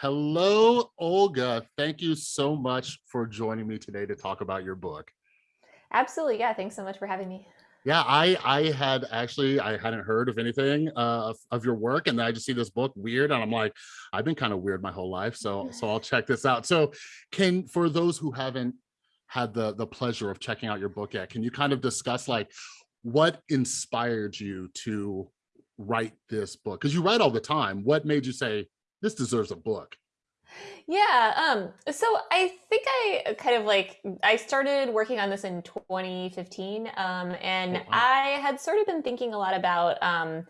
Hello, Olga. Thank you so much for joining me today to talk about your book. Absolutely. Yeah. Thanks so much for having me. Yeah, I I had actually I hadn't heard of anything uh, of, of your work, and I just see this book weird, and I'm like, I've been kind of weird my whole life, so so I'll check this out. So, can for those who haven't had the the pleasure of checking out your book yet, can you kind of discuss like what inspired you to write this book? Because you write all the time. What made you say this deserves a book? Yeah. Um, so I think I kind of like I started working on this in 2015. Um, Oh and wow. I had sort of been thinking a lot about um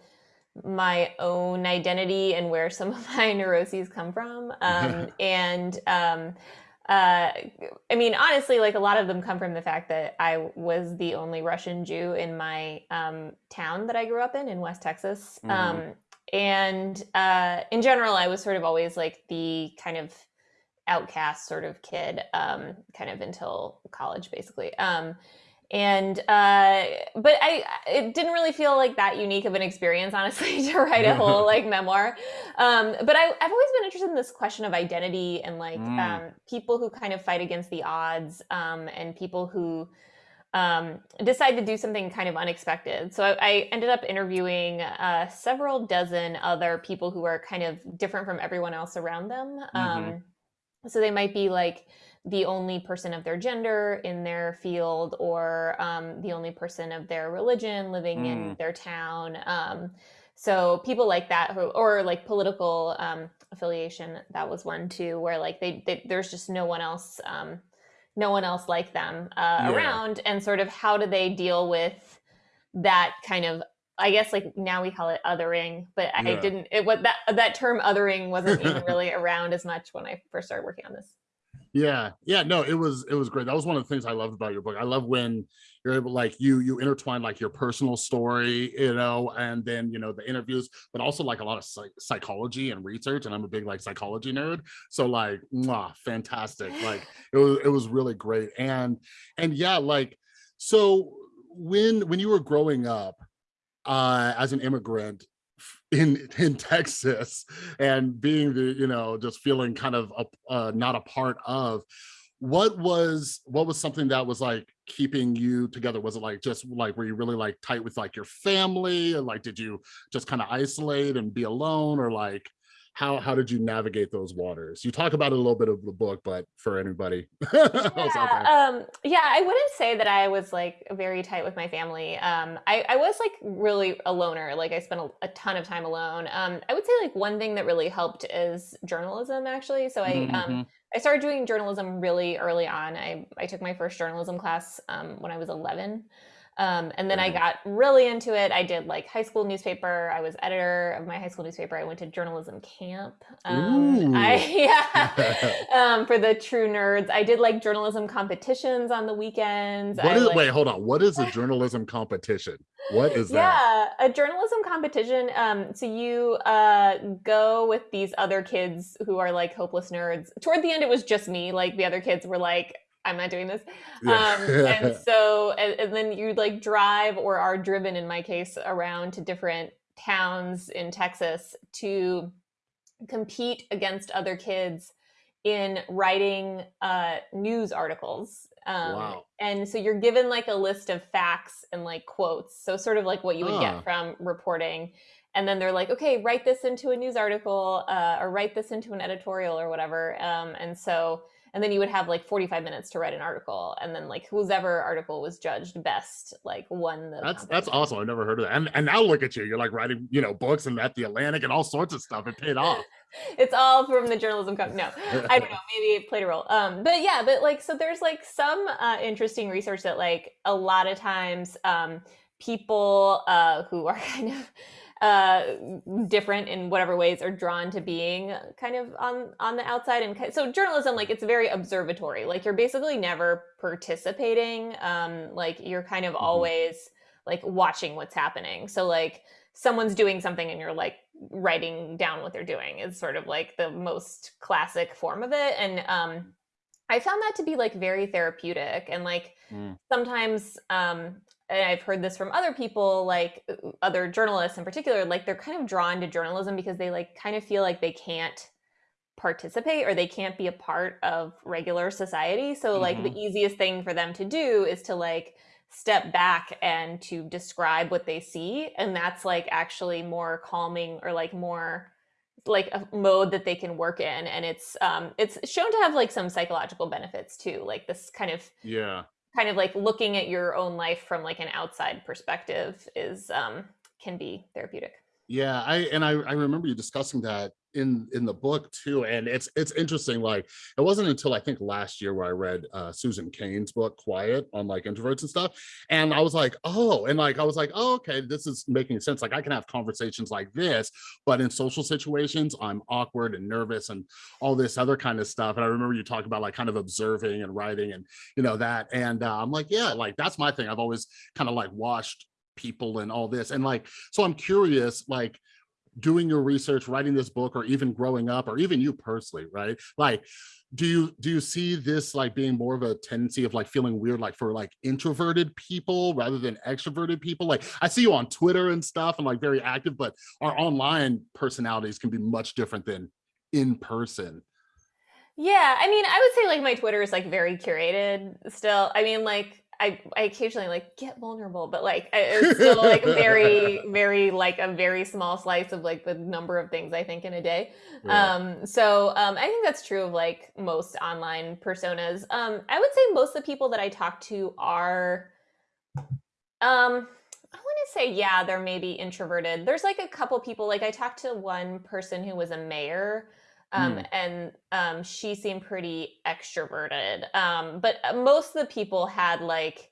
my own identity and where some of my neuroses come from. Um, and um uh, I mean, honestly, like a lot of them come from the fact that I was the only Russian Jew in my um, town that I grew up in in West Texas. hmm Um, and uh, in general, I was sort of always like the kind of outcast sort of kid, um, kind of until college, basically. Um, and uh, but I it didn't really feel like that unique of an experience, honestly, to write a whole like memoir. Um, but I, I've always been interested in this question of identity and like Mm, um, people who kind of fight against the odds um, and people who um, decide to do something kind of unexpected. So I, I ended up interviewing uh, several dozen other people who are kind of different from everyone else around them. hmm Um, so they might be like the only person of their gender in their field or um, the only person of their religion living in mm, their town. Um, so people like that who, or like political um, affiliation, that was one too, where like they, they there's just no one else, um, no one else like them uh, yeah. around, and sort of how do they deal with that kind of I guess like now we call it othering, but I Yeah. didn't it what that that term othering wasn't even really around as much when I first started working on this. Yeah, yeah, no, it was it was great. That was one of the things I loved about your book. I love when you're able like you you intertwine like your personal story, you know, and then you know the interviews, but also like a lot of psych- psychology and research. And I'm a big like psychology nerd, so like, mwah, fantastic. Like it was it was really great. And and yeah, like so when when you were growing up uh as an immigrant in in Texas and being the you know just feeling kind of a, uh, not a part of what was what was something that was like keeping you together? Was it like just like were you really like tight with like your family? And like did you just kind of isolate and be alone? Or like how how did you navigate those waters you talk about it a little bit of the book but for anybody else out there Yeah, um, yeah, I wouldn't say that I was like very tight with my family. Um, I, I was like really a loner. Like I spent a, a ton of time alone. Um, I would say like one thing that really helped is journalism actually. So I um, hmm I started doing journalism really early on. I I took my first journalism class um, when I was 11. Um, and then I got really into it. I did like high school newspaper. I was editor of my high school newspaper. I went to journalism camp. Um, I yeah, um, for the true nerds. I did like journalism competitions on the weekends. what I is like wait hold on what is a journalism competition what is that yeah, a journalism competition. Um, so you uh, go with these other kids who are like hopeless nerds. Toward the end, it was just me. Like the other kids were like, "I'm not doing this," um, and so and, and then you like drive or are driven, in my case, around to different towns in Texas to compete against other kids in writing uh, news articles. Um, Wow. and so you're given like a list of facts and like quotes. So, sort of like what you would get from reporting. And then they're like, okay, write this into a news article uh, or write this into an editorial or whatever. Um, and so, and then you would have like 45 minutes to write an article. And then, like, whoever article was judged best, like, won the that's that's awesome. I've never heard of that. And and now look at you. You're like writing, you know, books and at the Atlantic and all sorts of stuff. It paid off. it's all from the journalism company. No, I don't know. Maybe it played a role. Um, but yeah, but like, so there's like some uh, interesting research that like a lot of times um, people uh, who are kind of uh, different in whatever ways are drawn to being kind of on on the outside and so journalism like it's very observatory. Like you're basically never participating um like you're kind of Mhm. always like watching what's happening. So like someone's doing something and you're like writing down what they're doing is sort of like the most classic form of it. And um i found that to be like very therapeutic and like Mm, sometimes um and i've heard this from other people like uh, other journalists in particular like they're kind of drawn to journalism because they like kind of feel like they can't participate or they can't be a part of regular society. So like hmm the easiest thing for them to do is to like step back and to describe what they see and that's like actually more calming or like more like a mode that they can work in and it's um it's shown to have like some psychological benefits too like this kind of Yeah. Kind of like looking at your own life from like an outside perspective is um can be therapeutic. Yeah, I and I I remember you discussing that in in the book too, and it's it's interesting. Like it wasn't until I think last year where I read uh, Susan Cain's book Quiet on like introverts and stuff, and I was like, oh, and like I was like, oh, okay, this is making sense. Like I can have conversations like this, but in social situations, I'm awkward and nervous and all this other kind of stuff. And I remember you talking about like kind of observing and writing and you know that, and uh, I'm like, yeah, like that's my thing. I've always kind of like watched people and all this and like so i'm curious like doing your research writing this book or even growing up or even you personally right? Like do you do you see this like being more of a tendency of like feeling weird like for like introverted people rather than extroverted people? Like i see you on twitter and stuff and like very active but our online personalities can be much different than in person. Yeah i mean i would say like my twitter is like very curated still. I mean like I, I occasionally like get vulnerable, but like it's still like very, very like a very small slice of like the number of things I think in a day. yeah Um, so um, I think that's true of like most online personas. Um, I would say most of the people that I talk to are, um, I want to say, yeah, they're maybe introverted. There's like a couple people, like I talked to one person who was a mayor um, Mm, and um, she seemed pretty extroverted. Um, but uh, most of the people had like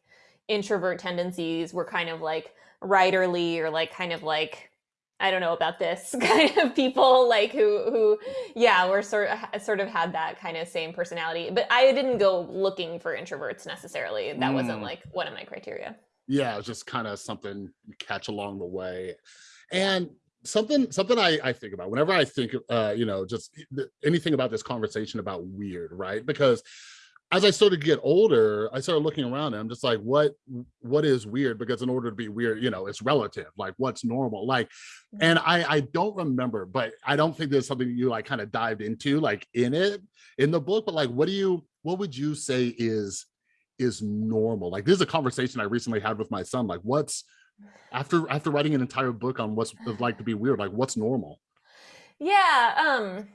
introvert tendencies, were kind of like writerly or like kind of like I don't know about this kind of people like who who yeah were sort of sort of had that kind of same personality. But I didn't go looking for introverts necessarily. That wasn't mm. like one of my criteria. yeah it's just kind of something you catch along the way and something something I, I think about whenever I think uh you know just anything about this conversation about weird right? Because as I started to get older I started looking around and I'm just like what what is weird? Because in order to be weird you know it's relative like what's normal like and I I don't remember but I don't think there's something you like kind of dived into like in it in the book but like what do you what would you say is is normal? Like this is a conversation I recently had with my son like what's after after writing an entire book on what's it like to be weird like what's normal Yeah, um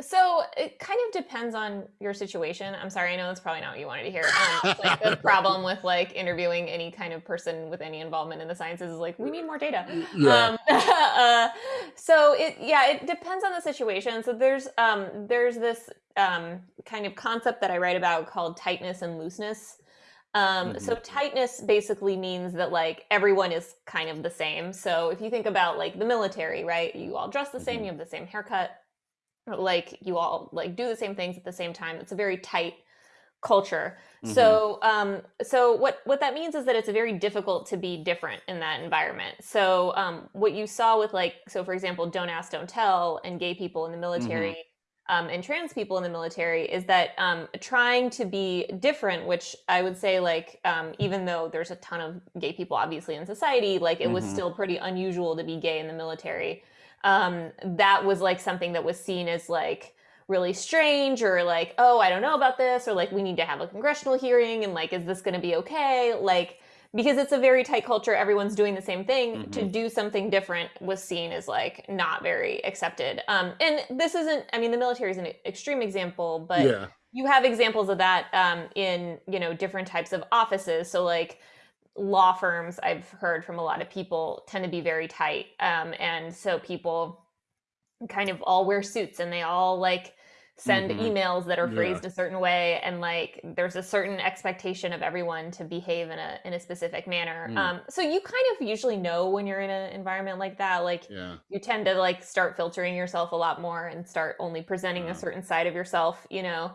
So it kind of depends on your situation. I'm sorry, I know that's probably not what you wanted to hear. Um, like the problem with like interviewing any kind of person with any involvement in the sciences is like we need more data. yeah Um, uh, so it yeah, it depends on the situation. So there's um there's this um kind of concept that I write about called tightness and looseness. Um, hmm so tightness basically means that like everyone is kind of the same. So if you think about like the military, right? You all dress the same, hmm you have the same haircut like you all like do the same things at the same time. It's a very tight culture. Hmm so um so what what that means is that it's very difficult to be different in that environment. So um what you saw with like so for example don't ask don't tell and gay people in the hmm military um, and trans people in the military is that um, trying to be different, which I would say, like, um, even though there's a ton of gay people obviously in society, like, it was hmm still pretty unusual to be gay in the military um, that was like something that was seen as like really strange or like, oh, I don't know about this, or like, we need to have a congressional hearing and like, is this going to be okay? Like, because it's a very tight culture, everyone's doing the same thing. To hmm do something different was seen as like not very accepted. Um, and this isn't, I mean, the military is an extreme example, but yeah you have examples of that um, in you know different types of offices. So like law firms i've heard from a lot of people tend to be very tight um, and so people kind of all wear suits and they all like send hmm emails that are yeah. phrased a certain way and like there's a certain expectation of everyone to behave in a in a specific manner. Mm, um, so you kind of usually know when you're in an environment like that. Like yeah. you tend to like start filtering yourself a lot more and start only presenting a uh, certain side of yourself you know?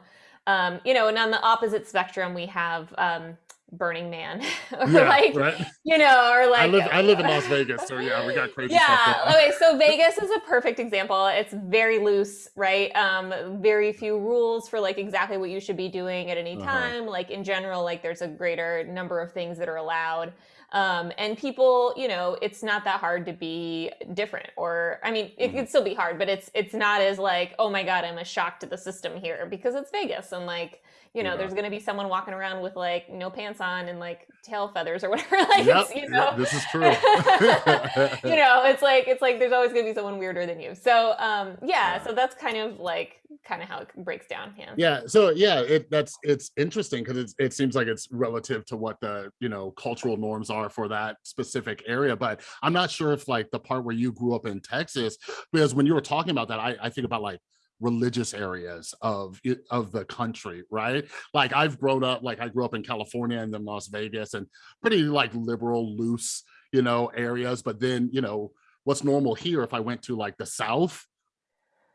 Um, you know and on the opposite spectrum we have um, burning man or yeah like right you know or like I live I live in Las Vegas so yeah we got crazy stuff yeah. Okay. So Vegas is a perfect example. It's very loose, right? Um, very few rules for like exactly what you should be doing at any uh-huh time. Like in general, like there's a greater number of things that are allowed. Um, and people, you know, it's not that hard to be different or I mean, it Mhm. can still be hard, but it's it's not as like, oh my God, I'm a shock to the system here because it's Vegas and like, you know, Yeah. there's gonna be someone walking around with like no pants on and like tail feathers or whatever. Like Yep, you yep, know, this is true. you know, it's like it's like there's always gonna be someone weirder than you. So um yeah, Yeah. so that's kind of like kind of how it breaks down. Yeah. Yeah, so yeah, it that's it's interesting because it seems like it's relative to what the you know cultural norms are for that specific area. But I'm not sure if like the part where you grew up in Texas, because when you were talking about that, I, I think about like religious areas of of the country, right? Like I've grown up, like I grew up in California and then Las Vegas and pretty like liberal, loose, you know, areas. But then, you know, what's normal here if I went to like the South,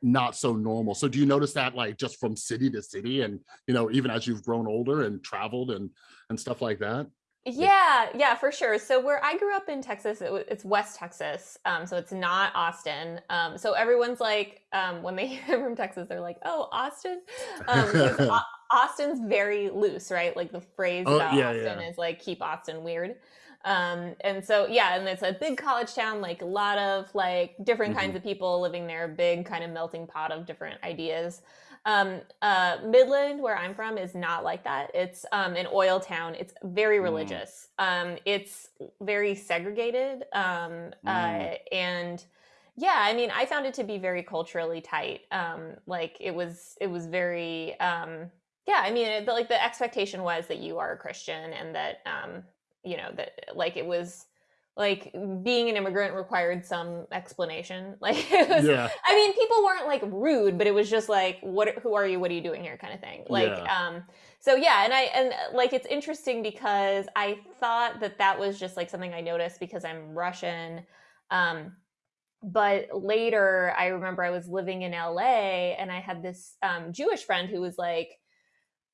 not so normal. So do you notice that like just from city to city and you know even as you've grown older and traveled and and stuff like that? Yeah. Yeah, for sure. So where I grew up in Texas, it, it's West Texas, um, so it's not Austin. Um, so everyone's like, um, when they hear from Texas, they're like, "Oh, Austin," um, Austin's very loose, right? Like the phrase Oh about yeah, Austin yeah. is like "keep Austin weird," um, and so yeah, and it's a big college town, like a lot of like different kinds hmm of people living there, big kind of melting pot of different ideas. Um, uh, Midland, where I'm from, is not like that. It's um, an oil town. It's very Mm, religious. Um, it's very segregated. Um, mm, uh, and yeah, I mean, I found it to be very culturally tight. Um, like it was, it was very, um, yeah. I mean, it, like the expectation was that you are a Christian and that, um, you know, that like it was like being an immigrant required some explanation. Like it was yeah, I mean, people weren't like rude, but it was just like, what who are you? What are you doing here? kind of thing. Like, yeah. um, so yeah, and I and like it's interesting because I thought that that was just like something I noticed because I'm Russian. Um, but later I remember I was living in LA and I had this um Jewish friend who was like,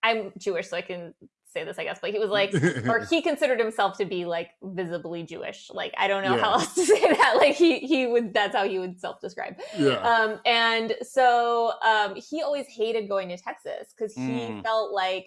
I'm Jewish, so I can say this, I guess, but he was like, or he considered himself to be like visibly Jewish. Like I don't know how else to say that. Like he he would that's how he would self-describe. yeah. Um, and so um, he always hated going to Texas because he Mm, felt like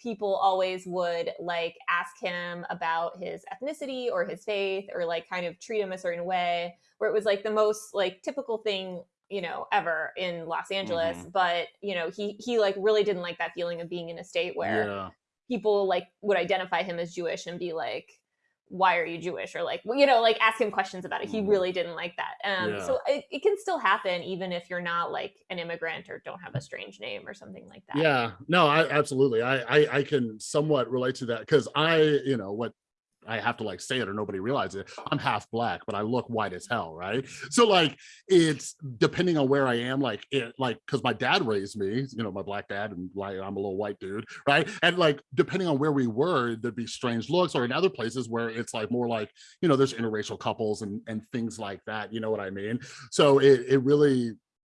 people always would like ask him about his ethnicity or his faith or like kind of treat him a certain way where it was like the most like typical thing you know ever in Los Angeles hmm but you know he he like really didn't like that feeling of being in a state where Yeah. People like would identify him as Jewish and be like, why are you Jewish? Or like, well, you know, like ask him questions about it. He hmm really didn't like that. Um, Yeah. so it, it can still happen even if you're not like an immigrant or don't have a strange name or something like that. Yeah, no, I absolutely. I I, I can somewhat relate to that because I, you know, what I have to like say it or nobody realizes it. I'm half black, but I look white as hell, right? So like it's depending on where I am, like it like because my dad raised me, you know, my black dad, and like I'm a little white dude, right? And like depending on where we were, there'd be strange looks, or in other places where it's like more like, you know, there's interracial couples and and things like that, you know what I mean? So it it really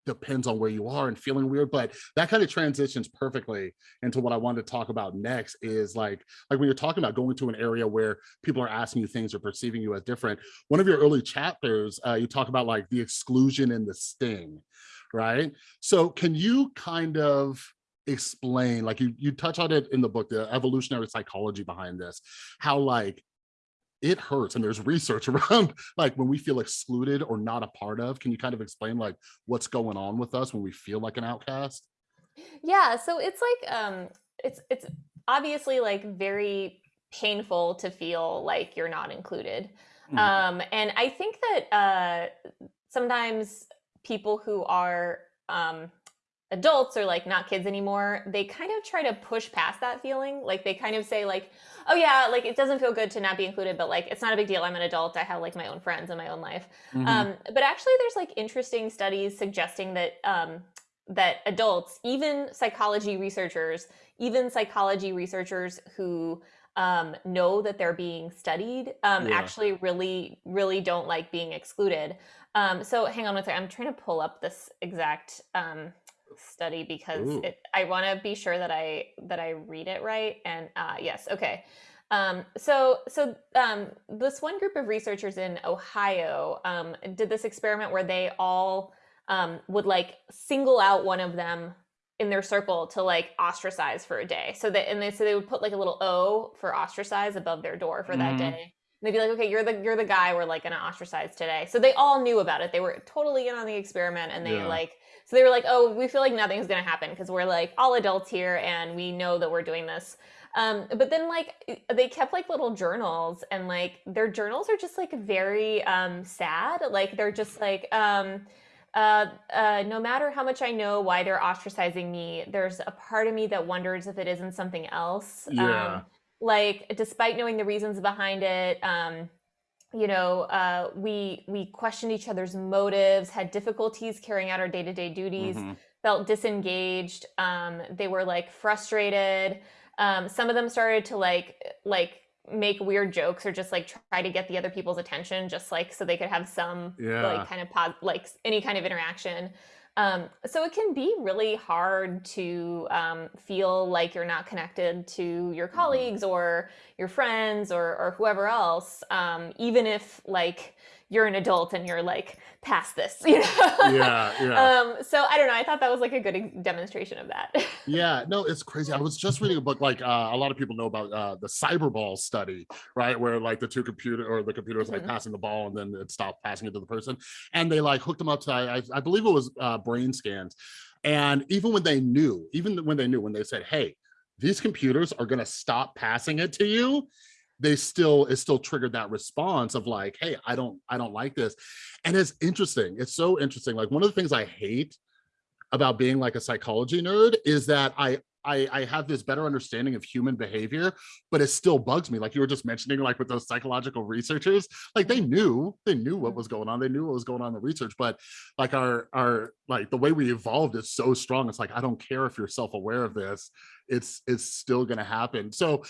depends on where you are and feeling weird but that kind of transitions perfectly into what i wanted to talk about next is like like when you're talking about going to an area where people are asking you things or perceiving you as different one of your early chapters uh, you talk about like the exclusion and the sting right? So can you kind of explain like you you touch on it in the book the evolutionary psychology behind this how like it hurts and there's research around like when we feel excluded or not a part of can you kind of explain like what's going on with us when we feel like an outcast Yeah. So it's like, um, it's, it's obviously like very painful to feel like you're not included. Mhm, Um, and I think that, uh, sometimes people who are, um, adults or like not kids anymore, they kind of try to push past that feeling. Like they kind of say like, "Oh yeah, like it doesn't feel good to not be included, but like it's not a big deal. I'm an adult. I have like my own friends and my own life." mhm, Um, but actually, there's like interesting studies suggesting that um, that adults, even psychology researchers, even psychology researchers who um, know that they're being studied, um, yeah actually really, really don't like being excluded. Um, so hang on one second. I'm trying to pull up this exact um, study because Ooh. it, I want to be sure that I that I read it right. And uh, yes, okay. Um, so so um, this one group of researchers in Ohio um, did this experiment where they all um, would like single out one of them in their circle to like ostracize for a day. So that and they so they would put like a little O for ostracize above their door for that mhm, day. they'd be like, okay, you're the you're the guy we're like gonna ostracize today. So they all knew about it. They were totally in on the experiment, and they Yeah. like so they were like, oh, we feel like nothing's gonna happen because we're like all adults here, and we know that we're doing this. Um, but then like they kept like little journals, and like their journals are just like very um sad. Like they're just like um. Uh, uh, no matter how much I know why they're ostracizing me, there's a part of me that wonders if it isn't something else. Yeah. Um, like despite knowing the reasons behind it um you know uh we we questioned each other's motives had difficulties carrying out our day-to-day duties Mhm. felt disengaged um they were like frustrated um some of them started to like like make weird jokes or just like try to get the other people's attention just like so they could have some Yeah. like kind of pos- like any kind of interaction um, so it can be really hard to um, feel like you're not connected to your Mm-hmm. colleagues or your friends or, or whoever else, um, even if like you're an adult and you're like past this, you know? Yeah, yeah. Um, so I don't know. I thought that was like a good demonstration of that. Yeah, no, it's crazy. I was just reading a book like uh, a lot of people know about uh, the cyberball study, right? Where like the two computer or the computer was like Mhm. passing the ball and then it stopped passing it to the person, and they like hooked them up to I, I- I believe it was uh, brain scans, and even when they knew, even when they knew, when they said, "Hey, these computers are going to stop passing it to you," they still it still triggered that response of like, "Hey, I don't I don't like this," and it's interesting. It's so interesting. Like one of the things I hate about being like a psychology nerd is that I, I I have this better understanding of human behavior, but it still bugs me. Like you were just mentioning, like with those psychological researchers, like they knew they knew what was going on. They knew what was going on in the research, but like our our like the way we evolved is so strong. It's like I don't care if you're self-aware of this. It's it's still gonna happen. So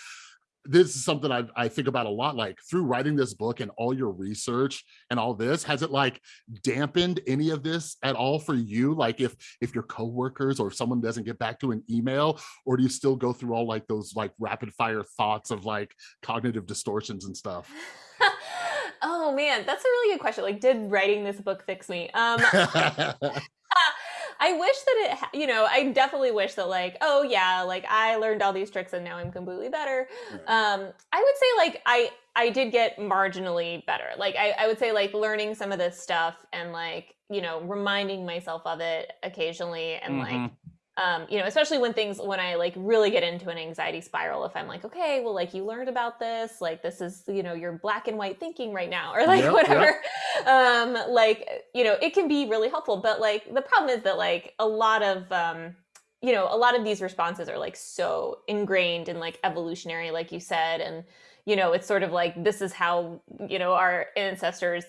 this is something I, I think about a lot like through writing this book and all your research and all this has it like dampened any of this at all for you like if if your coworkers or if someone doesn't get back to an email or do you still go through all like those like rapid fire thoughts of like cognitive distortions and stuff oh man, that's a really good question. Like, did writing this book fix me? Um, I wish that it, you know, I definitely wish that, like, oh yeah, like I learned all these tricks and now I'm completely better. Um, I would say like I I did get marginally better. Like I, I would say like learning some of this stuff and like you know reminding myself of it occasionally and like Mhm. Um, you know, especially when things when I like really get into an anxiety spiral, if I'm like, okay, well, like you learned about this, like this is, you know, your black and white thinking right now, or like Yep, yep. whatever. Um, like, you know, it can be really helpful. But like the problem is that like a lot of um, you know, a lot of these responses are like so ingrained and like evolutionary, like you said, and you know, it's sort of like this is how, you know, our ancestors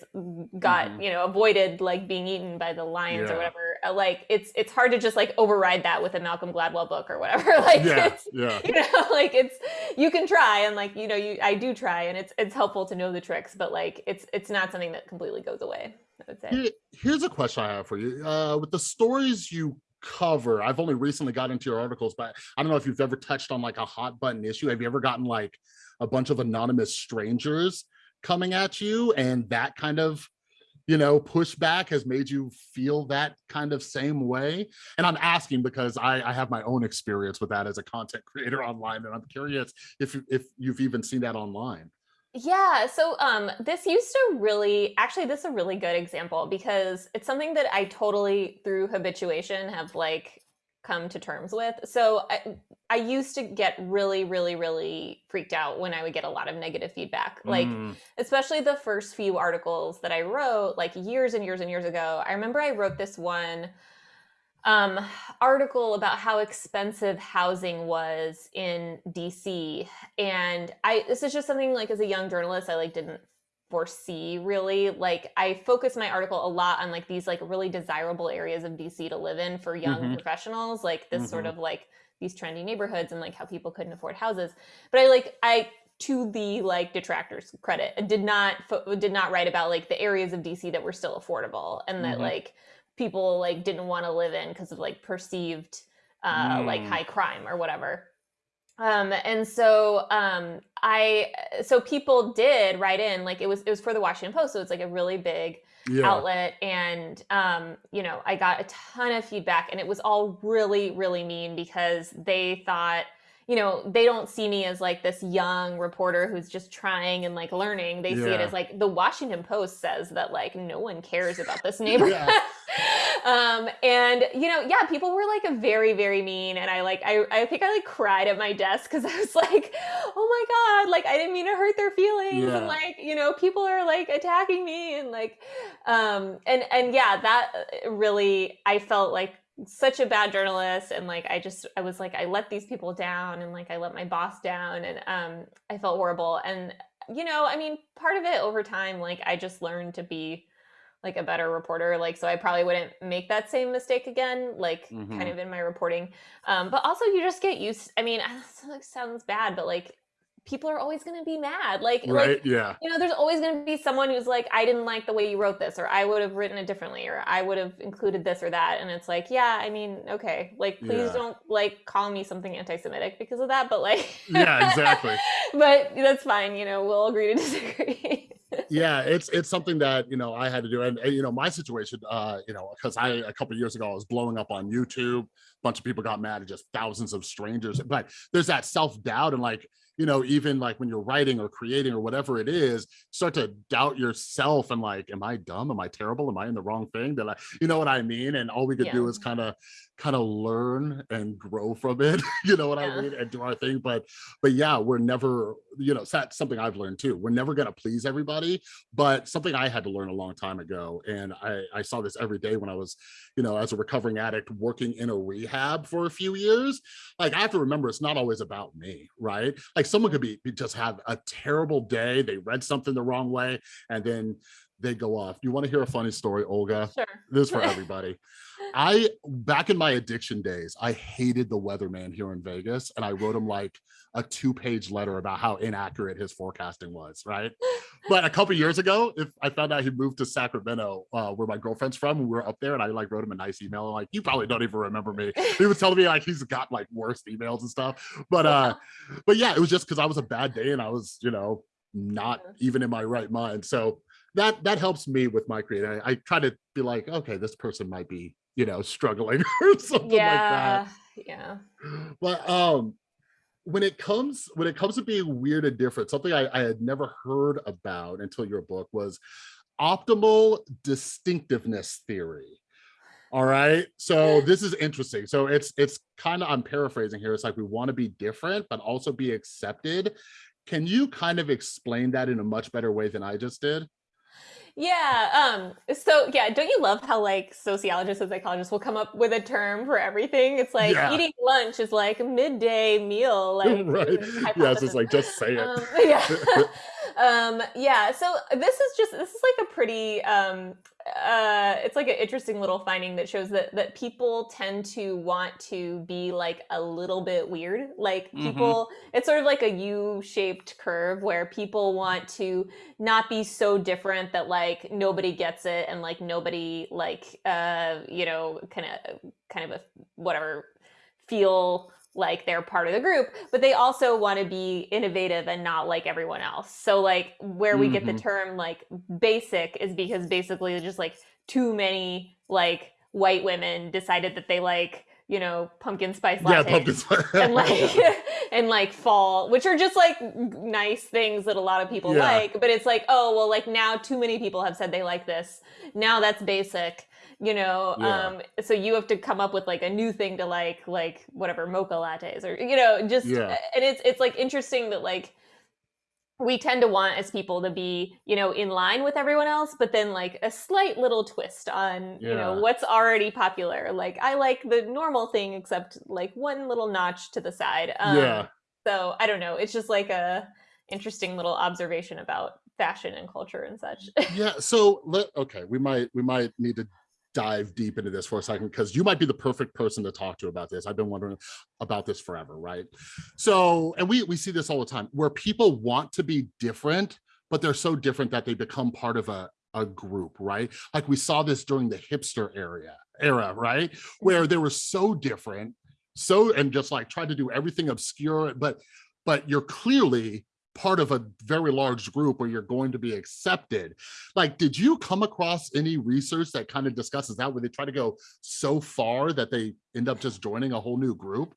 got, Mhm. you know, avoided like being eaten by the lions or whatever. Uh, Like it's it's hard to just like override that with a Malcolm Gladwell book or whatever. like yeah it's yeah you know, like it's you can try and like, you know, you I do try and it's it's helpful to know the tricks, but like it's it's not something that completely goes away, I would say. Here- here's a question i have for you uh with the stories you cover i've only recently got into your articles but i don't know if you've ever touched on like a hot button issue have you ever gotten like a bunch of anonymous strangers coming at you and that kind of you know pushback has made you feel that kind of same way and i'm asking because i i have my own experience with that as a content creator online and i'm curious if if you've even seen that online. Yeah, so um this used to really actually this is a really good example because it's something that I totally through habituation have like come to terms with. So I I used to get really really really freaked out when I would get a lot of negative feedback. Like Mm, especially the first few articles that I wrote like years and years and years ago. I remember I wrote this one um article about how expensive housing was in DC and I this is just something like as a young journalist I like didn't foresee really like I focus my article a lot on like these like really desirable areas of DC to live in for young Mhm. professionals like this sort Mhm. of like these trendy neighborhoods and like how people couldn't afford houses but I like I to the like detractors credit did not did not write about like the areas of DC that were still affordable and that Mhm. like people like didn't want to live in because of like perceived uh like Mm. high crime or whatever um and so um i so people did write in like it was it was for the washington post so it's like a really big yeah. outlet and um you know i got a ton of feedback and it was all really really mean because they thought you know, they don't see me as like this young reporter who's just trying and like learning. They see it as like the Washington Post says that like no one cares about this neighborhood. Yeah. um and you know yeah people were like a very very mean and i like i i think i like cried at my desk because i was like oh my god like i didn't mean to hurt their feelings Yeah. and like you know people are like attacking me and like um and and yeah that uh, really i felt like such a bad journalist and like i just i was like i let these people down and like i let my boss down and um i felt horrible and you know i mean part of it over time like i just learned to be like a better reporter like so i probably wouldn't make that same mistake again like kind Mhm. of in my reporting um but also you just get used i mean it sounds bad but like people are always going to be mad like like Right. Yeah. you know there's always going to be someone who's like i didn't like the way you wrote this or i would have written it differently or i would have included this or that and it's like yeah i mean okay like please Yeah. don't like call me something anti-semitic because of that but like Yeah, exactly. but that's fine you know we'll agree to disagree yeah it's it's something that you know i had to do and, and, you know my situation uh you know because i a couple years ago i was blowing up on youtube a bunch of people got mad at just thousands of strangers but there's that self-doubt and like you know even like when you're writing or creating or whatever it is start to doubt yourself and like am i dumb? Am i terrible? Am i in the wrong thing? That i you know what i mean? And all we could do is kind of kind of learn and grow from it you know what Yeah. i mean and do our thing but but yeah we're never you know that's something i've learned too we're never going to please everybody but something i had to learn a long time ago and i i saw this every day when i was you know as a recovering addict working in a rehab for a few years like i have to remember it's not always about me right like someone could be be- just have a terrible day they read something the wrong way and then they go off. You want to hear a funny story olga? Sure. This is for everybody. I back in my addiction days, I hated the weatherman here in Vegas, and I wrote him like a two-page letter about how inaccurate his forecasting was. Right, but a couple years ago, if I found out he moved to Sacramento, uh, where my girlfriend's from, we were up there, and I like wrote him a nice email, like you probably don't even remember me. He was telling me like he's got like worse emails and stuff, but uh, but yeah, it was just because I was a bad day and I was, you know, not even in my right mind. So that that helps me with my creating. I, I try to be like, okay, this person might be, you know, struggling or something yeah like that. Yeah. But um when it comes when it comes to being weird and different, something I, I had never heard about until your book was optimal distinctiveness theory. All right. So this is interesting. So it's it's kind of I'm paraphrasing here. It's like we want to be different, but also be accepted. Can you kind of explain that in a much better way than I just did? Yeah. Um, so yeah, don't you love how like sociologists and psychologists will come up with a term for everything? It's like Yeah. eating lunch is like a midday meal, like right. Yes, it's like just say it. Um, yeah. um, yeah. So this is just this is like a pretty um uh it's like an interesting little finding that shows that that people tend to want to be like a little bit weird. Like Mhm. people it's sort of like a U-shaped curve where people want to not be so different that like nobody gets it and like nobody like uh you know kind of kind of a whatever feel like they're part of the group but they also want to be innovative and not like everyone else so like where we get the Mhm. term like basic is because basically just like too many like white women decided that they like you know pumpkin spice yeah, pumpkin spice. and like and like fall which are just like nice things that a lot of people Yeah. like but it's like oh well like now too many people have said they like this now that's basic you know Yeah. um so you have to come up with like a new thing to like like whatever mocha lattes or you know just Yeah. and it's it's like interesting that like we tend to want as people to be you know in line with everyone else but then like a slight little twist on you know what's already popular. Like i like the normal thing except like one little notch to the side. Um, yeah. so i don't know. It's just like a interesting little observation about fashion and culture and such. Yeah so let okay we might we might need to dive deep into this for a second because you might be the perfect person to talk to about this. I've been wondering about this forever right? So and we we see this all the time where people want to be different but they're so different that they become part of a a group right? Like we saw this during the hipster area era right? Where they were so different so and just like tried to do everything obscure but but you're clearly part of a very large group where you're going to be accepted like did you come across any research that kind of discusses that where they try to go so far that they end up just joining a whole new group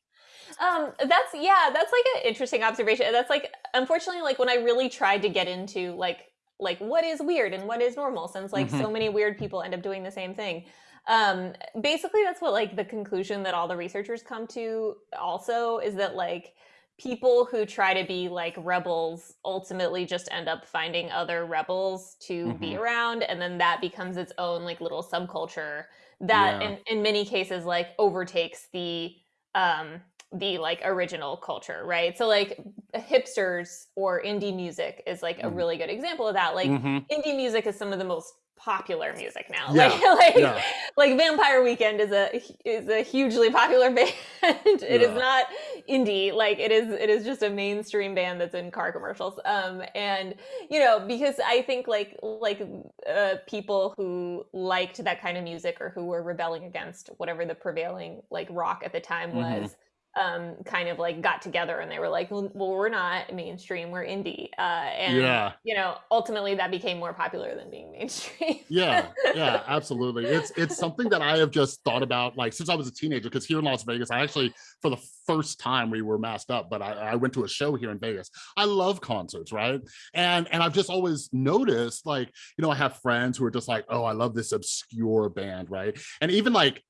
Um, that's yeah, that's like an interesting observation. That's like unfortunately like when I really tried to get into like like what is weird and what is normal since like Mhm. so many weird people end up doing the same thing. Um, basically that's what like the conclusion that all the researchers come to also is that like people who try to be like rebels ultimately just end up finding other rebels to be Mhm. around and then that becomes its own like little subculture that Yeah. in in many cases like overtakes the um the like original culture, right? So like hipsters or indie music is like a Mm. really good example of that. Like Mhm. indie music is some of the most popular music now. Like Yeah. like Yeah. like Vampire Weekend is a is a hugely popular band. it is Yeah. not indie. Like it is it is just a mainstream band that's in car commercials. Um and you know, because I think like like uh people who liked that kind of music or who were rebelling against whatever the prevailing like rock at the time Mhm. was um kind of like got together and they were like well we're not mainstream we're indie uh and Yeah. you know ultimately that became more popular than being mainstream Yeah, yeah, absolutely. It's it's something that I have just thought about like since I was a teenager. Because here in Las Vegas, I actually for the first time we were masked up, but I, I went to a show here in Vegas. I love concerts, right? And and I've just always noticed like you know I have friends who are just like, oh, I love this obscure band, right? And even like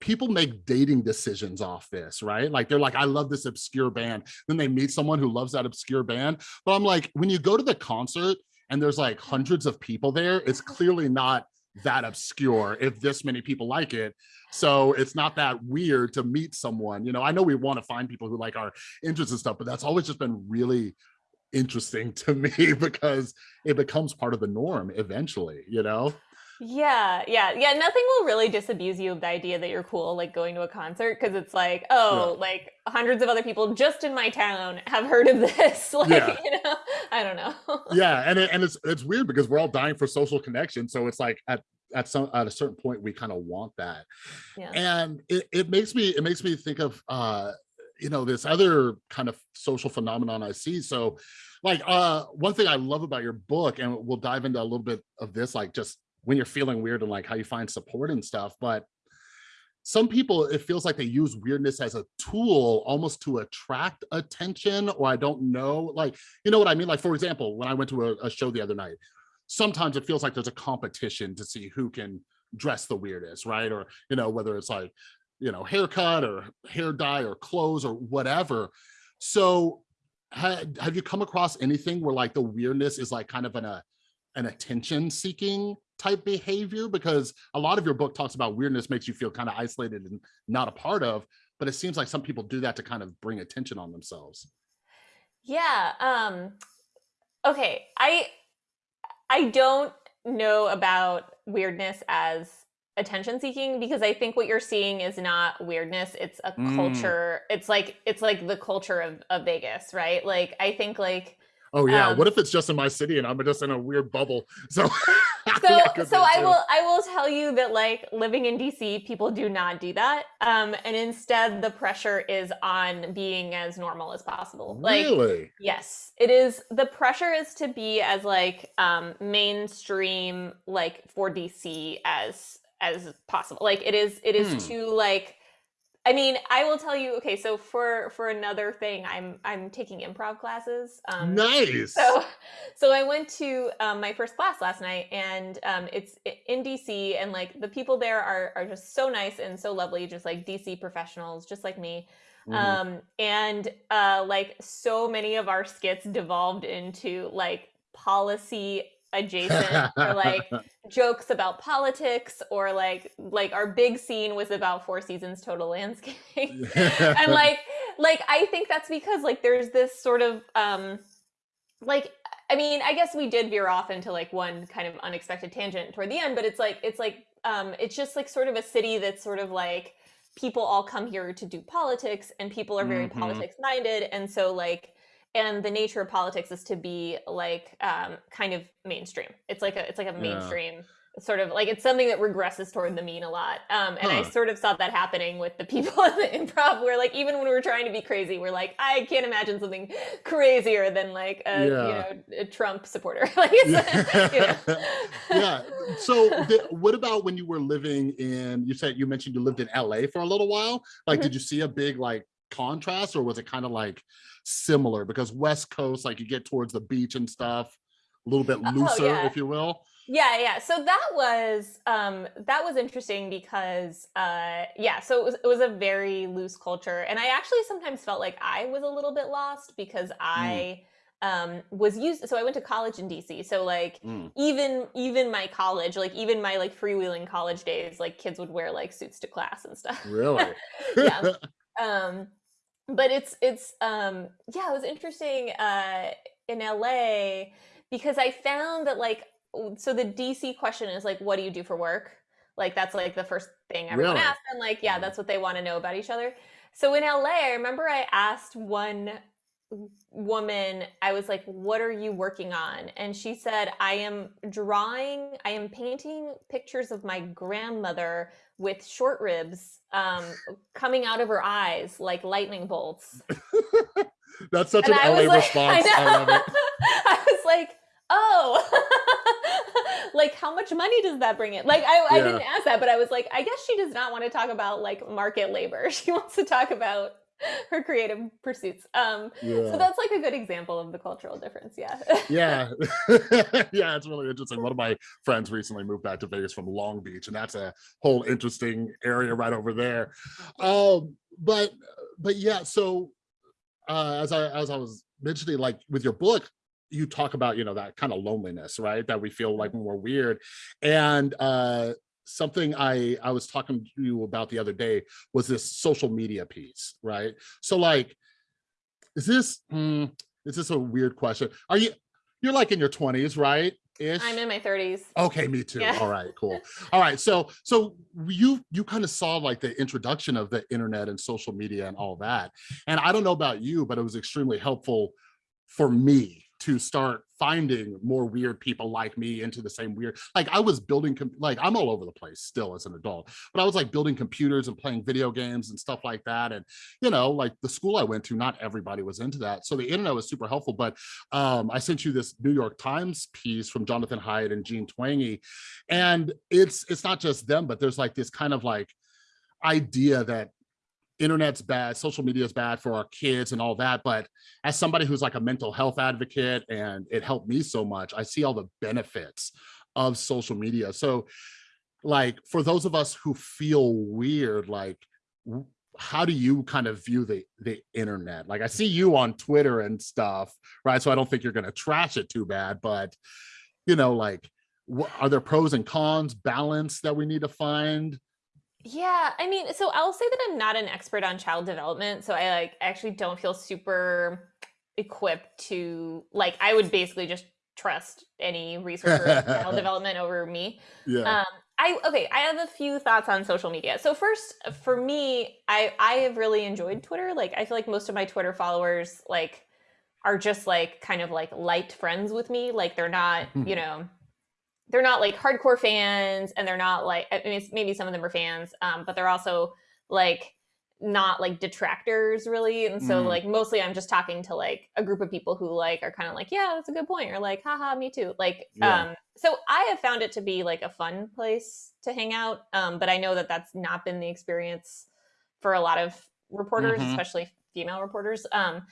people make dating decisions off this, right? Like they're like, I love this obscure band. Then they meet someone who loves that obscure band. But I'm like, when you go to the concert and there's like hundreds of people there, it's clearly not that obscure if this many people like it. So it's not that weird to meet someone. You know, I know we want to find people who like our interests and stuff, but that's always just been really interesting to me because it becomes part of the norm eventually, you know? Yeah, yeah, yeah. Nothing will really disabuse you of the idea that you're cool, like going to a concert, because it's like, Yeah. oh, like hundreds of other people just in my town have heard of this. Like, Yeah. you know, I don't know. yeah and it, and it's it's weird because we're all dying for social connection so it's like at at some at a certain point we kind of want that Yeah. and it, it makes me it makes me think of uh you know this other kind of social phenomenon i see so like uh one thing i love about your book and we'll dive into a little bit of this like just when you're feeling weird and like how you find support and stuff but some people it feels like they use weirdness as a tool almost to attract attention or i don't know like you know what i mean? Like for example when i went to a, a show the other night sometimes it feels like there's a competition to see who can dress the weirdest right? Or you know whether it's like you know haircut or hair dye or clothes or whatever. So ha- have you come across anything where like the weirdness is like kind of an a an attention seeking type behavior because a lot of your book talks about weirdness makes you feel kind of isolated and not a part of but it seems like some people do that to kind of bring attention on themselves Yeah. Um, okay. I I don't know about weirdness as attention seeking because I think what you're seeing is not weirdness. It's a Mm. culture. It's like it's like the culture of, of Vegas, right? Like I think like oh yeah um what if it's just in my city and i'm just in a weird bubble so so that so I will I will tell you that like living in DC, people do not do that. Um, and instead the pressure is on being as normal as possible. Like really Yes, it is. The pressure is to be as like um mainstream like for DC as as possible. Like it is it is Hmm. to like I mean, I will tell you okay, so for for another thing, I'm I'm taking improv classes. Um nice so so I went to um, my first class last night and um it's in DC and like the people there are are just so nice and so lovely, just like DC professionals just like me Mhm. um and uh like so many of our skits devolved into like policy adjacent or like jokes about politics or like like our big scene was about four seasons total landscaping and like like i think that's because like there's this sort of um like i mean i guess we did veer off into like one kind of unexpected tangent toward the end but it's like it's like um it's just like sort of a city that's sort of like people all come here to do politics and people are very Mhm. politics minded and so like and the nature of politics is to be like um kind of mainstream. It's like a it's like a Yeah. mainstream sort of like it's something that regresses toward the mean a lot. Um and i sort of saw that happening with the people in the improv where like even when we were trying to be crazy we're like i can't imagine something crazier than like a you know a trump supporter. Like you know. yeah. So the, what about when you were living in you said you mentioned you lived in la for a little while. Like Mhm. did you see a big like contrast or was it kind of like similar because west coast like you get towards the beach and stuff a little bit Oh, looser yeah. if you will Yeah, yeah. So that was um that was interesting because uh yeah, so it was it was a very loose culture and I actually sometimes felt like I was a little bit lost because Mm, I um was used so I went to college in DC. So like mm. even even my college, like even my like freewheeling college days, like kids would wear like suits to class and stuff. really yeah. Um but it's it's um yeah it was interesting uh in la because i found that like so the dc question is like what do you do for work? Like that's like the first thing everyone really? asks and like yeah Mm. that's what they want to know about each other. So in la i remember i asked one woman i was like what are you working on? And she said i am drawing i am painting pictures of my grandmother with short ribs um, coming out of her eyes like lightning bolts. that's such And an I la like, response I i love it I was like, oh, like how much money does that bring in? Like I, I yeah didn't ask that, but I was like, I guess she does not want to talk about like market labor. She wants to talk about her creative pursuits. Um, so that's like a good example of the cultural difference. Yeah. Yeah. yeah, it's really interesting. One of my friends recently moved back to Vegas from Long Beach, and that's a whole interesting area right over there. Um, but but yeah, so uh as I as I was mentioning, like with your book, you talk about, you know, that kind of loneliness, right? That we feel like when we're weird. And uh something I I was talking to you about the other day was this social media piece, right? So like, is this hmm, is this a weird question? Are you you're like in your 20s, right? Ish. I'm in my 30s. Okay, me too. Yeah. All right, cool. All right, so so you you kind of saw like the introduction of the internet and social media and all that. And I don't know about you, but it was extremely helpful for me to start finding more weird people like me into the same weird like i was building like i'm all over the place still as an adult but i was like building computers and playing video games and stuff like that and you know like the school i went to not everybody was into that so the internet was super helpful but um i sent you this new york times piece from Jonathan Haidt and Jean Twenge and it's it's not just them but there's like this kind of like idea that internet's bad social media is bad for our kids and all that but as somebody who's like a mental health advocate and it helped me so much i see all the benefits of social media. So like for those of us who feel weird like how do you kind of view the the internet? Like i see you on twitter and stuff right? So i don't think you're going to trash it too bad but you know like are there pros and cons balance that we need to find Yeah, I mean, so I'll say that I'm not an expert on child development, so I like actually don't feel super equipped to like I would basically just trust any researcher in child development over me. yeah Um I okay, I have a few thoughts on social media. So first, for me, I I have really enjoyed Twitter. Like I feel like most of my Twitter followers like are just like kind of like light friends with me. Like they're not, you know, they're not like hardcore fans and they're not like I mean it's- maybe some of them are fans um but they're also like not like detractors really and so Mm. like mostly i'm just talking to like a group of people who like are kind of like yeah that's a good point or like haha me too like Yeah. um so i have found it to be like a fun place to hang out um but i know that that's not been the experience for a lot of reporters Mhm. especially female reporters um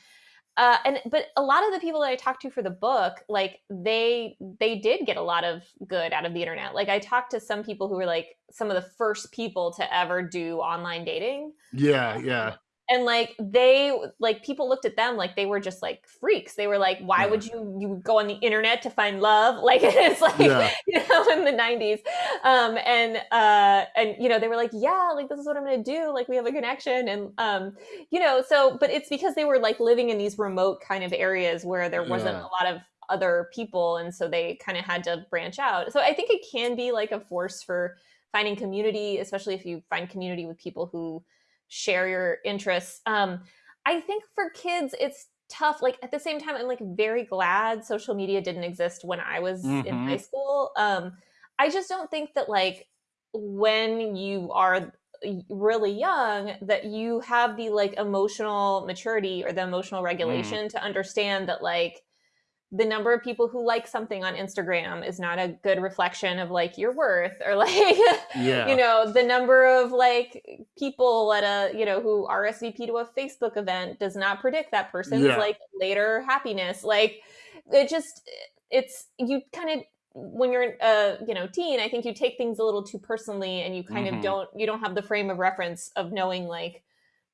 uh, and but a lot of the people that I talked to for the book, like they they did get a lot of good out of the internet. Like I talked to some people who were like some of the first people to ever do online dating, yeah um, yeah and like they like people looked at them like they were just like freaks. They were like, why Yeah. would you you go on the internet to find love? Like it's like Yeah. you know in the '90s, um, and uh, and you know they were like, yeah, like this is what I'm gonna do. Like we have a connection, and um, you know so but it's because they were like living in these remote kind of areas where there wasn't Yeah. a lot of other people and so they kind of had to branch out so i think it can be like a force for finding community especially if you find community with people who share your interests um i think for kids it's tough like at the same time i'm like very glad social media didn't exist when i was in Mhm. high school um i just don't think that like when you are really young that you have the like emotional maturity or the emotional regulation to understand that like the number of people who like something on Instagram is not a good reflection of like your worth or like Yeah. you know the number of like people at a you know who RSVP to a Facebook event does not predict that person's Yeah. like later happiness like it just it's you kind of when you're a you know teen I think you take things a little too personally and you kind of Mhm. don't you don't have the frame of reference of knowing like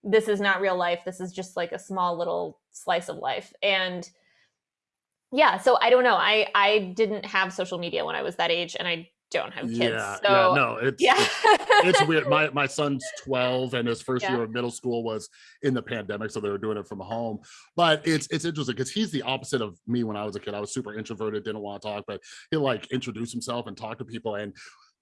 this is not real life this is just like a small little slice of life and yeah, so I don't know. I I didn't have social media when I was that age, and I don't have kids. Yeah. So yeah. No, it's yeah, it's it's weird. My my son's 12 and his first Yeah. year of middle school was in the pandemic, so they were doing it from home. But it's it's interesting because he's the opposite of me when I was a kid. I was super introverted, didn't want to talk, but he'll like introduce himself and talk to people. And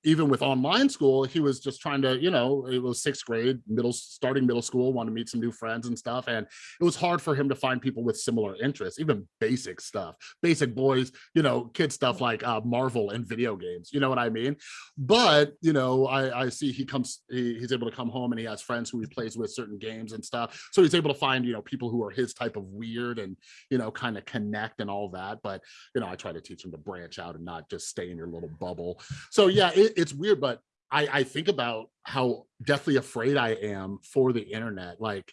even with online school, he was just trying to, you know, it was sixth grade, middle starting middle school, wanted to meet some new friends and stuff. And it was hard for him to find people with similar interests, even basic stuff, basic boys, you know, kid stuff like uh, Marvel and video games. You know what I mean? But you know, I, I see he comes, he, he's able to come home and he has friends who he plays with certain games and stuff. So he's able to find, you know, people who are his type of weird and you know, kind of connect and all that. But you know, I try to teach him to branch out and not just stay in your little bubble. So yeah, it, it's weird, but I, I think about how deathly afraid I am for the internet. Like,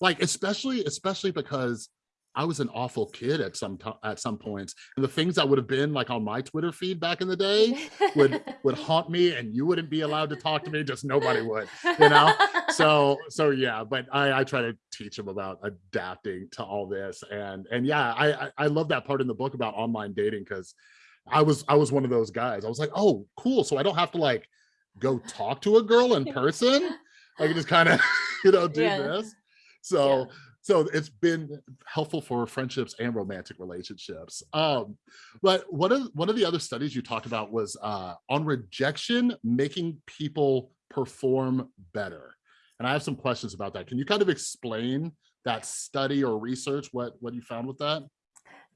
like especially, especially because I was an awful kid at some at some points, and the things that would have been like on my Twitter feed back in the day would would haunt me, and you wouldn't be allowed to talk to me. Just nobody would, you know. So so yeah, but I I try to teach them about adapting to all this, and and yeah, I I, I love that part in the book about online dating because I was I was one of those guys. I was like, oh, cool. So I don't have to like go talk to a girl in person. I can just kind of, you know, do Yeah. this. So so it's been helpful for friendships and romantic relationships. Um, but one of one of the other studies you talked about was uh on rejection making people perform better. And I have some questions about that. Can you kind of explain that study or research what what you found with that?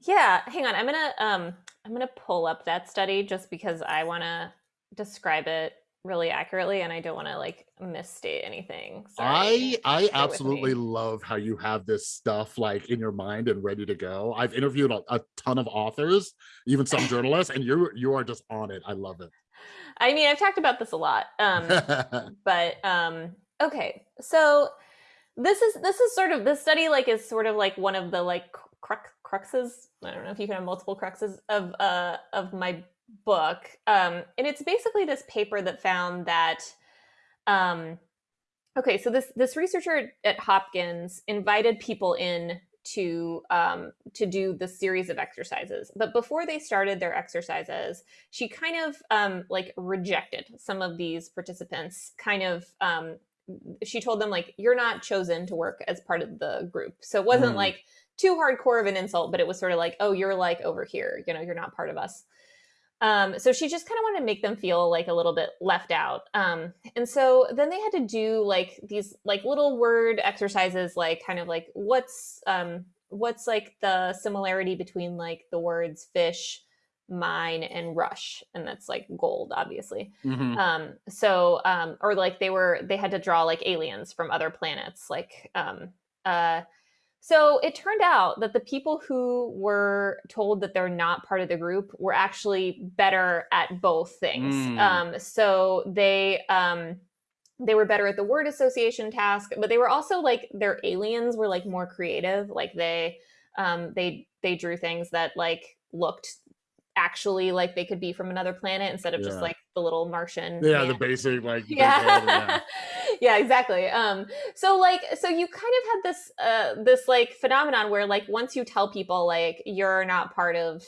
Yeah, hang on. I'm gonna um I'm gonna pull up that study just because I want to describe it really accurately, and I don't want to like misstate anything. I Sorry. I me. absolutely love how you have this stuff like in your mind and ready to go. I've interviewed a, a ton of authors, even some journalists, and you you are just on it. I love it. I mean, I've talked about this a lot. Um, but um okay so this is this is sort of this study like is sort of like one of the like crux cruxes. I don't know if you can have multiple cruxes of uh of my book. Um and it's basically this paper that found that um okay so this this researcher at hopkins invited people in to um to do the series of exercises. But before they started their exercises she kind of um like rejected some of these participants kind of um she told them like you're not chosen to work as part of the group. So it wasn't Mm. like too hardcore of an insult but it was sort of like oh you're like over here you know you're not part of us um, so she just kind of wanted to make them feel like a little bit left out. Um, and so then they had to do like these like little word exercises, like kind of like what's um, what's like the similarity between like the words fish, mine, and rush, and that's like gold, obviously. Mhm. Um, so um, or like they were they had to draw like aliens from other planets, like um, uh, so it turned out that the people who were told that they're not part of the group were actually better at both things. Mm. Um, so they um, they were better at the word association task, but they were also like their aliens were like more creative. Like they um, they they drew things that like looked actually like they could be from another planet instead of just like the little Martian. Yeah, man. the basic like yeah. Yeah exactly um so like so you kind of had this uh this like phenomenon where like once you tell people like you're not part of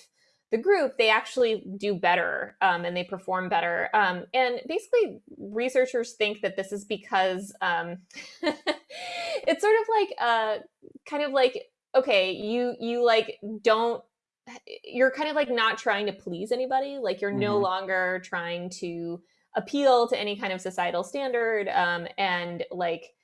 the group they actually do better um, and they perform better um, and basically researchers think that this is because um, it's sort of like uh, kind of like okay you you like don't you're kind of like not trying to please anybody like you're no Mhm. longer trying to appeal to any kind of societal standard um, and like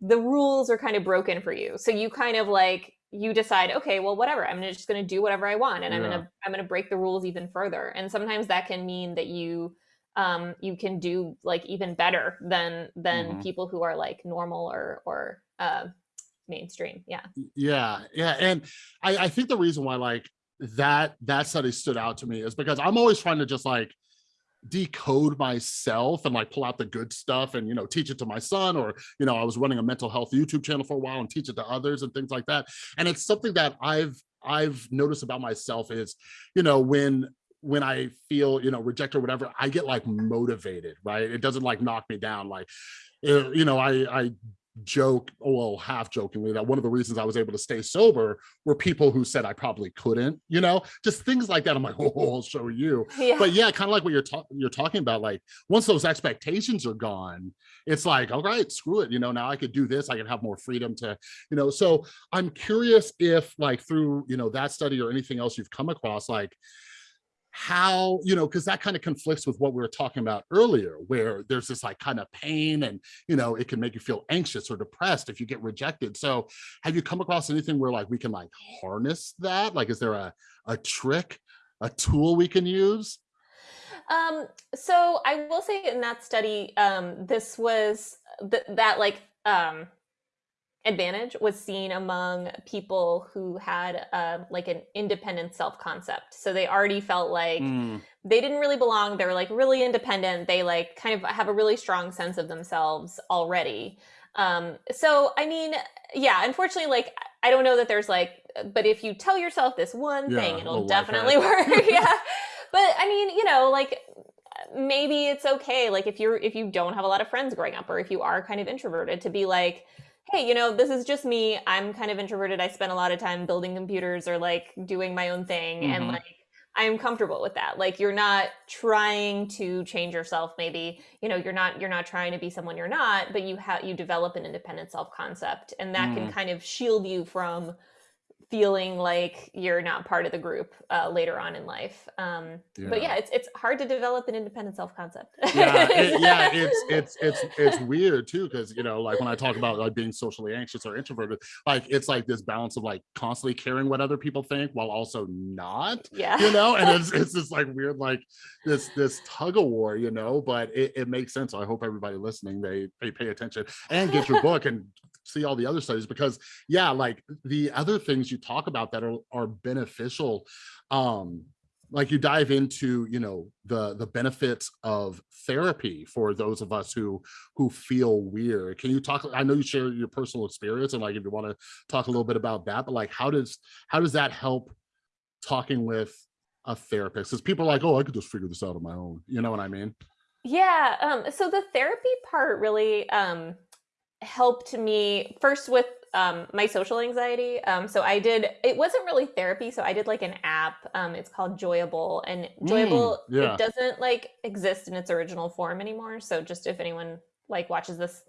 the rules are kind of broken for you. So you kind of like you decide okay well whatever i'm just going to do whatever i want and i'm going to i'm going to break the rules even further. And sometimes that can mean that you um you can do like even better than than Mhm. people who are like normal or or uh mainstream. Yeah. Yeah yeah and I, I think the reason why like that that study stood out to me is because I'm always trying to just like decode myself and like pull out the good stuff and you know teach it to my son or you know I was running a mental health YouTube channel for a while and teach it to others and things like that and it's something that I've I've noticed about myself is you know when when I feel, you know, rejected or whatever, I get like motivated, right? It doesn't like knock me down. Like, uh, you know, I, I joke, well, half jokingly, that one of the reasons I was able to stay sober were people who said I probably couldn't, you know, just things like that. I'm like, oh, I'll show you. Yeah. But yeah, kind of like what you're talking you're talking about, like once those expectations are gone, it's like, all right, screw it. You know, now I could do this, I can have more freedom to, you know, so I'm curious if like through, you know, that study or anything else you've come across, like, how you know because that kind of conflicts with what we were talking about earlier where there's this like kind of pain and you know it can make you feel anxious or depressed if you get rejected. So have you come across anything where like we can like harness that? Like is there a a trick a tool we can use? Um so i will say in that study um this was th that like um advantage was seen among people who had uh, like an independent self-concept. So they already felt like mm. they didn't really belong. They were like really independent. They like kind of have a really strong sense of themselves already. Um so i mean yeah unfortunately like i don't know that there's like but if you tell yourself this one yeah, thing it'll definitely work. Yeah. But i mean you know like maybe it's okay. Like if you're if you don't have a lot of friends growing up or if you are kind of introverted to be like hey, you know, this is just me. I'm kind of introverted. I spend a lot of time building computers or like doing my own thing. Mm-hmm. And like, I'm comfortable with that. Like you're not trying to change yourself maybe, you know, you're not you're not trying to be someone you're not, but you have you develop an independent self-concept and that mm. can kind of shield you from feeling like you're not part of the group uh, later on in life. Um, yeah. But yeah, it's it's hard to develop an independent self concept. yeah, it, yeah, it's it's it's it's weird too because you know, like when I talk about like being socially anxious or introverted, like it's like this balance of like constantly caring what other people think while also not. Yeah, you know, and it's it's this like weird like this this tug of war, you know. But it, it makes sense. So I hope everybody listening they they pay attention and get your book and see all the other studies because yeah like the other things you talk about that are, are beneficial um like you dive into you know the the benefits of therapy for those of us who who feel weird. Can you talk i know you share your personal experience and like if you want to talk a little bit about that but like how does how does that help talking with a therapist? Because people are like oh i could just figure this out on my own. You know what i mean? Yeah um so the therapy part really um helped me first with um, my social anxiety. Um, so I did, it wasn't really therapy. So I did like an app. Um, it's called Joyable and Joyable, mm, yeah. it doesn't like exist in its original form anymore. So just if anyone like watches this,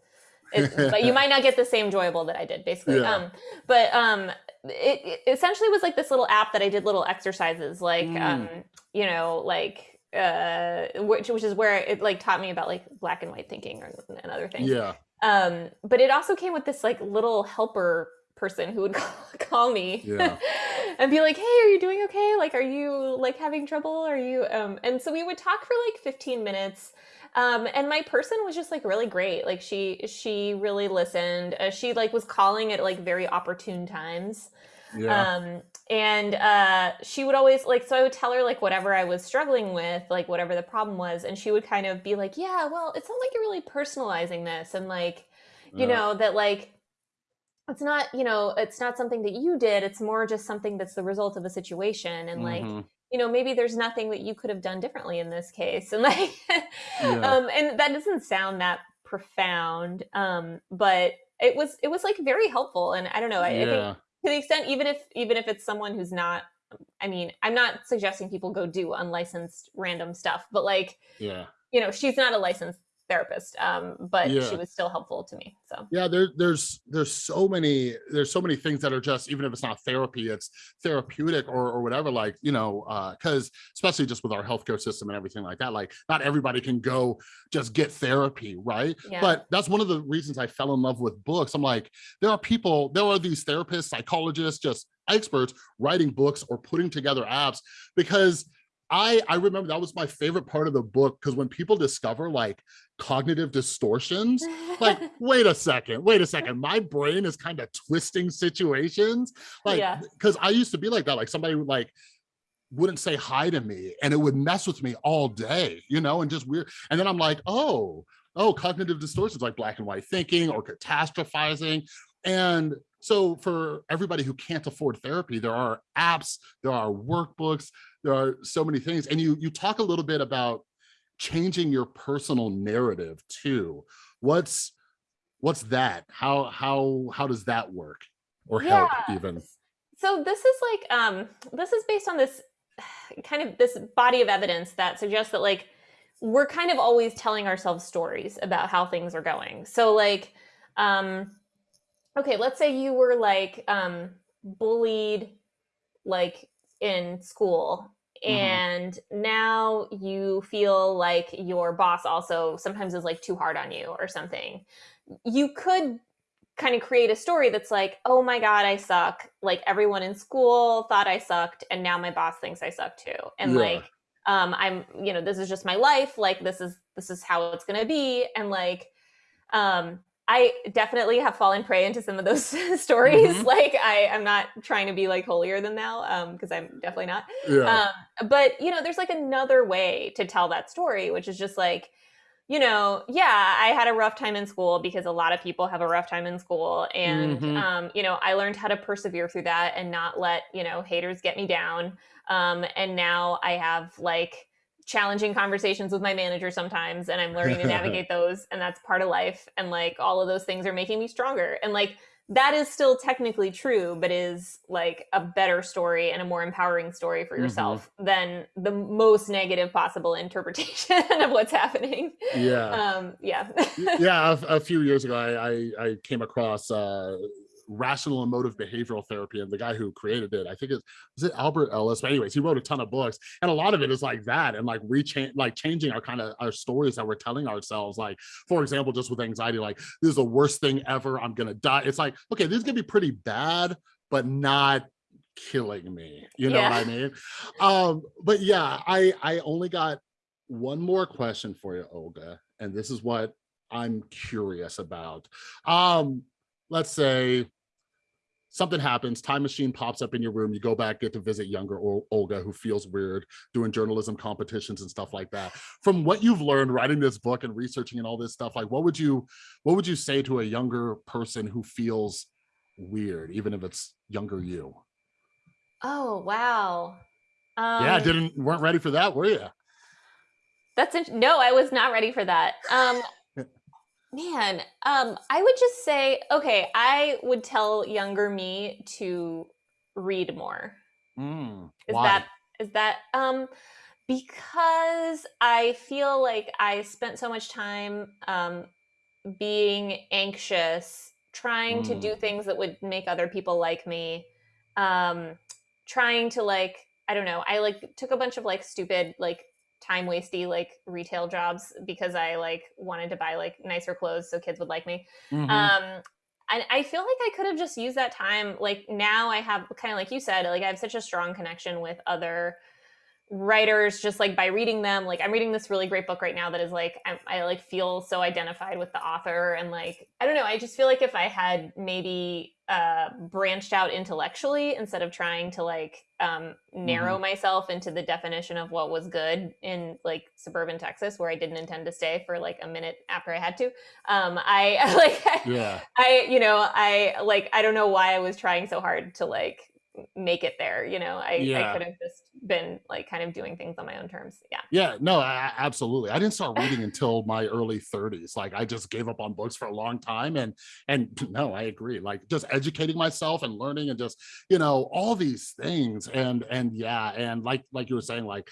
but you might not get the same Joyable that I did basically. Yeah. Um, but um, it, it, essentially was like this little app that I did little exercises like, mm. um, you know, like uh which which is where it like taught me about like black and white thinking and other things yeah um, but it also came with this like little helper person who would call, call me yeah. and be like, "Hey, are you doing okay? Like, are you like having trouble? Are you?" Um, and so we would talk for like 15 minutes. Um, and my person was just like really great. Like she she really listened. Uh, she like was calling at like very opportune times. Yeah. Um, and uh, she would always like, so I would tell her like whatever I was struggling with, like whatever the problem was, and she would kind of be like, "Yeah, well, it sounds like you're really personalizing this, and like, you yeah. know, that like." It's not, you know, it's not something that you did. It's more just something that's the result of a situation. And like, mm-hmm you know maybe there's nothing that you could have done differently in this case and like yeah. um and that doesn't sound that profound um but it was it was like very helpful and i don't know I, yeah. I, think to the extent even if even if it's someone who's not i mean i'm not suggesting people go do unlicensed random stuff but like yeah. you know she's not a licensed therapist um but yeah. she was still helpful to me so yeah there, there's there's so many there's so many things that are just even if it's not therapy it's therapeutic or, or whatever like you know uh because especially just with our healthcare system and everything like that like not everybody can go just get therapy right yeah. but that's one of the reasons i fell in love with books i'm like there are people there are these therapists psychologists just experts writing books or putting together apps because I I remember that was my favorite part of the book because when people discover like cognitive distortions, like wait a second, wait a second, my brain is kind of twisting situations, like because yeah. I used to be like that, like somebody would like wouldn't say hi to me and it would mess with me all day, you know, and just weird. And then I'm like, oh, oh, cognitive distortions like black and white thinking or catastrophizing. And so for everybody who can't afford therapy, there are apps, there are workbooks, there are so many things. And you you talk a little bit about changing your personal narrative too. What's what's that? How how how does that work or Yeah. help even? So this is like um this is based on this kind of this body of evidence that suggests that like we're kind of always telling ourselves stories about how things are going. So like um okay, let's say you were like um bullied like in school Mhm. and now you feel like your boss also sometimes is like too hard on you or something. You could kind of create a story that's like, oh my God, I suck. Like everyone in school thought I sucked, and now my boss thinks I suck too. And Yeah. like, um, I'm, you know, this is just my life. Like this is this is how it's gonna be. And like, um, I definitely have fallen prey into some of those stories. Mhm. Like I, I'm not trying to be like holier than thou, um, because I'm definitely not. Yeah. Um, but you know, there's like another way to tell that story, which is just like, you know, yeah, I had a rough time in school because a lot of people have a rough time in school. And, Mhm. um, you know, I learned how to persevere through that and not let, you know, haters get me down. Um, and now I have like challenging conversations with my manager sometimes and I'm learning to navigate those. And that's part of life. And like all of those things are making me stronger. And like, that is still technically true, but is like a better story and a more empowering story for Mhm. yourself than the most negative possible interpretation of what's happening. Yeah. Um, yeah. Yeah a, a few years ago I, I i came across uh rational emotive behavioral therapy and the guy who created it. I think it was it albert ellis? But anyways he wrote a ton of books and a lot of it is like that and like rechange like changing our kind of our stories that we're telling ourselves. Like for example just with anxiety like this is the worst thing ever i'm gonna die. It's like okay this is gonna be pretty bad but not killing me. You know what i mean? Um but yeah i i only got one more question for you olga and this is what I'm curious about. Um, let's say something happens, time machine pops up in your room, you go back, get to visit younger Ol- Olga who feels weird doing journalism competitions and stuff like that. From what you've learned writing this book and researching and all this stuff, like what would you what would you say to a younger person who feels weird, even if it's younger you? Oh, wow. Um, Yeah, didn't weren't ready for that, were you? that's no, I was not ready for that. Um, man, um, I would just say, okay, I would tell younger me to read more. Mm, Is why? that is that um because I feel like I spent so much time um being anxious, trying to Mm, do things that would make other people like me, um, trying to like, I don't know, I like took a bunch of like stupid, like time wasty like retail jobs because I like wanted to buy like nicer clothes so kids would like me. mhm, Um and I feel like I could have just used that time. Like now I have kind of like you said, like I have such a strong connection with other writers just like by reading them like i'm reading this really great book right now that is like I, I like feel so identified with the author and like i don't know i just feel like if i had maybe uh branched out intellectually instead of trying to like um narrow mhm. myself into the definition of what was good in like suburban texas where i didn't intend to stay for like a minute after i had to um i like Yeah, i you know i like i don't know why i was trying so hard to like make it there you know i i could have just been like kind of doing things on my own terms yeah Yeah, no, a- absolutely. I didn't start reading until my early 30s. Like I just gave up on books for a long time and and no, I agree. Like just educating myself and learning and just, you know, all these things and and yeah, and like like you were saying like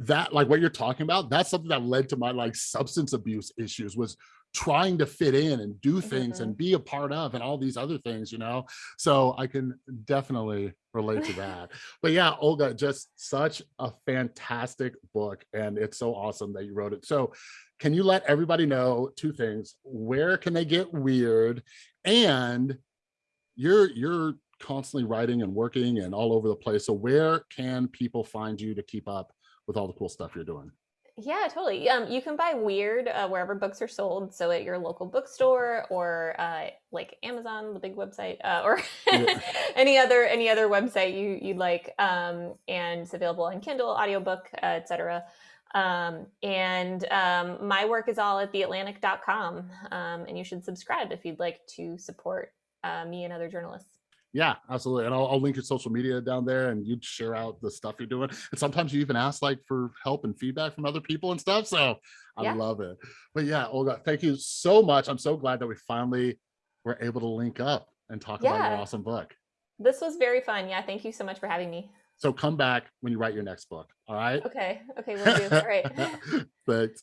that like what you're talking about, that's something that led to my like substance abuse issues was trying to fit in and do things Mhm. and be a part of and all these other things, you know. So I can definitely relate to that. But yeah, Olga, just such a fantastic book. And it's so awesome that you wrote it. So can you let everybody know two things? Where can they get weird? And you're you're constantly writing and working and all over the place. So where can people find you to keep up with all the cool stuff you're doing? Yeah, totally. Um, you can buy Weird uh, wherever books are sold, so at your local bookstore or uh, like Amazon, the big website, uh, or Yeah. any other any other website you you'd like. Um, and it's available on Kindle, audiobook, uh, etc. Um, and um, my work is all at theatlantic.com, um, and you should subscribe if you'd like to support uh, me and other journalists. Yeah, absolutely. And I'll, I'll link your social media down there and you'd share out the stuff you're doing. And sometimes you even ask like for help and feedback from other people and stuff. So I Yeah, love it. But yeah, Olga, thank you so much. I'm so glad that we finally were able to link up and talk about your awesome book. This was very fun. Yeah, thank you so much for having me. So come back when you write your next book. All right. Okay, okay, we'll do. All right. Thanks.